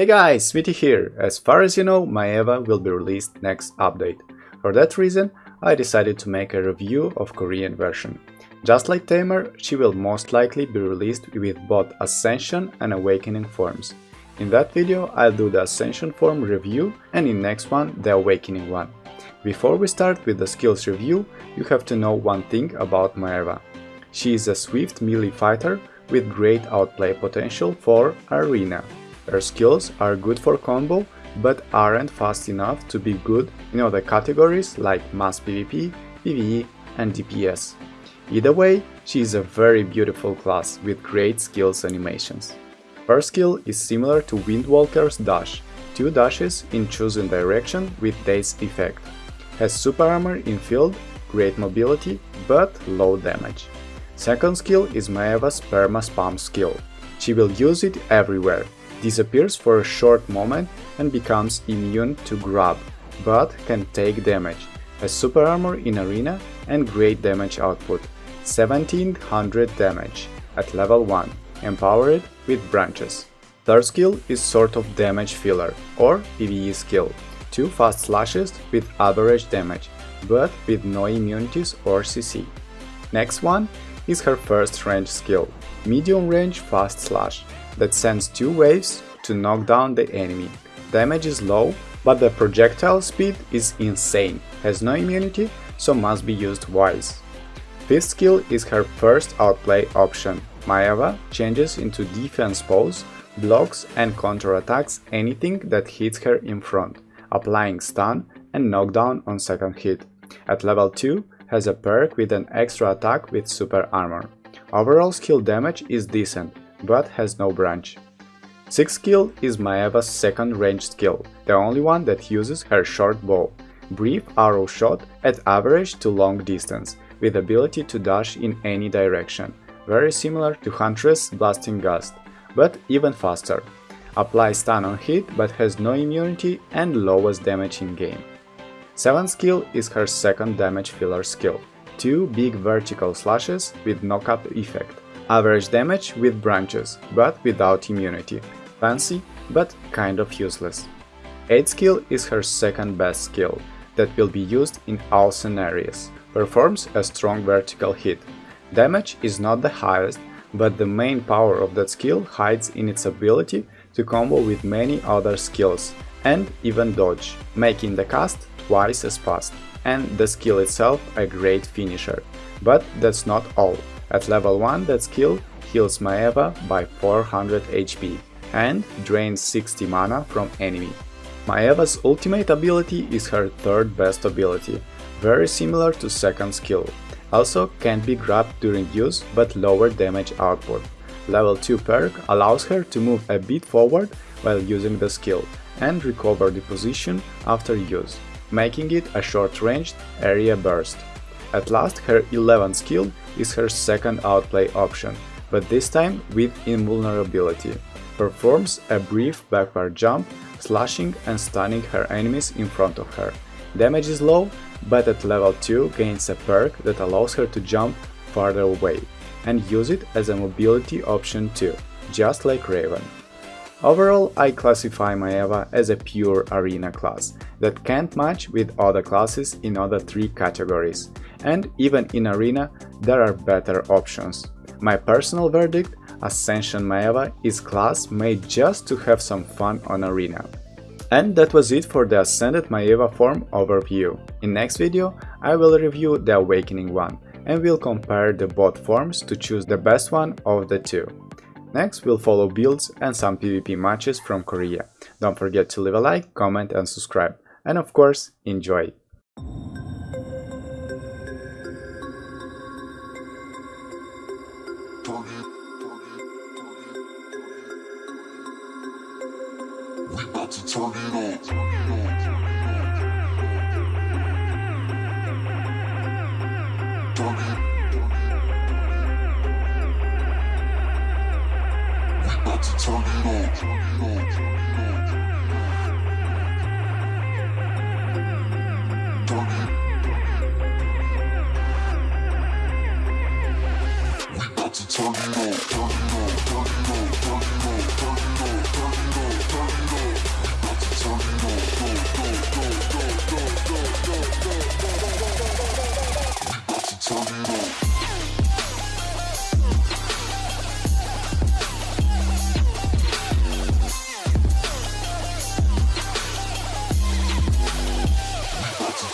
Hey guys, Smitty here! As far as you know, Maeva will be released next update. For that reason, I decided to make a review of Korean version. Just like Tamer, she will most likely be released with both Ascension and Awakening forms. In that video I'll do the Ascension form review and in next one the Awakening one. Before we start with the skills review, you have to know one thing about Maeva. She is a swift melee fighter with great outplay potential for Arena. Her skills are good for combo, but aren't fast enough to be good in other categories like mass PvP, PvE and DPS. Either way, she is a very beautiful class with great skills animations. Her skill is similar to Windwalker's dash, two dashes in chosen direction with Daze effect. Has super armor in field, great mobility, but low damage. Second skill is Maeva's perma spam skill. She will use it everywhere, disappears for a short moment and becomes immune to grab, but can take damage. a super armor in arena and great damage output, 1700 damage at level 1 empowered with branches. Third skill is sort of damage filler or PvE skill, two fast slashes with average damage, but with no immunities or CC. Next one is her first range skill, medium range fast slash, that sends two waves to knock down the enemy. Damage is low, but the projectile speed is insane, has no immunity, so must be used wise. Fifth skill is her first outplay option, Maeva changes into defense pose, blocks and counterattacks anything that hits her in front, applying stun and knockdown on second hit. At level 2 has a perk with an extra attack with super armor. Overall skill damage is decent, but has no branch. Sixth skill is Maeva's second range skill, the only one that uses her short bow. Brief arrow shot at average to long distance, with ability to dash in any direction, very similar to Huntress Blasting Gust, but even faster. Applies stun on hit but has no immunity and lowest damage in game. 7th skill is her second damage filler skill, two big vertical slashes with knockup effect. Average damage with branches, but without immunity. Fancy, but kind of useless. 8th skill is her second best skill, that will be used in all scenarios. Performs a strong vertical hit, Damage is not the highest, but the main power of that skill hides in its ability to combo with many other skills and even dodge, making the cast twice as fast, and the skill itself a great finisher. But that's not all. At level 1 that skill heals Maeva by 400 HP and drains 60 mana from enemy. Maeva's ultimate ability is her third best ability, very similar to second skill, also can't be grabbed during use but lower damage output. Level 2 perk allows her to move a bit forward while using the skill and recover the position after use, making it a short-ranged area burst. At last her 11th skill is her second outplay option, but this time with invulnerability. Performs a brief backward jump, slashing and stunning her enemies in front of her. Damage is low but at level 2 gains a perk that allows her to jump farther away and use it as a mobility option too, just like Raven. Overall, I classify Maeva as a pure arena class that can't match with other classes in other three categories, and even in arena there are better options. My personal verdict, Ascension Maeva is class made just to have some fun on arena. And that was it for the Ascended Maeva form overview. In next video I will review the Awakening one and we'll compare the both forms to choose the best one of the two. Next we'll follow builds and some PvP matches from Korea. Don't forget to leave a like, comment and subscribe. And of course, enjoy! to turn it up. It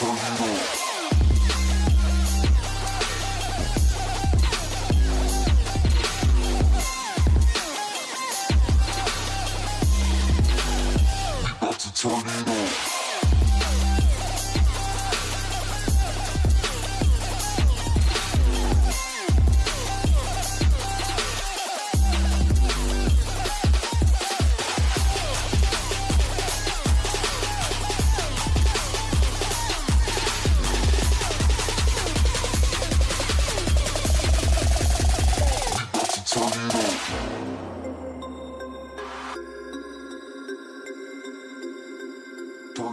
チャンネル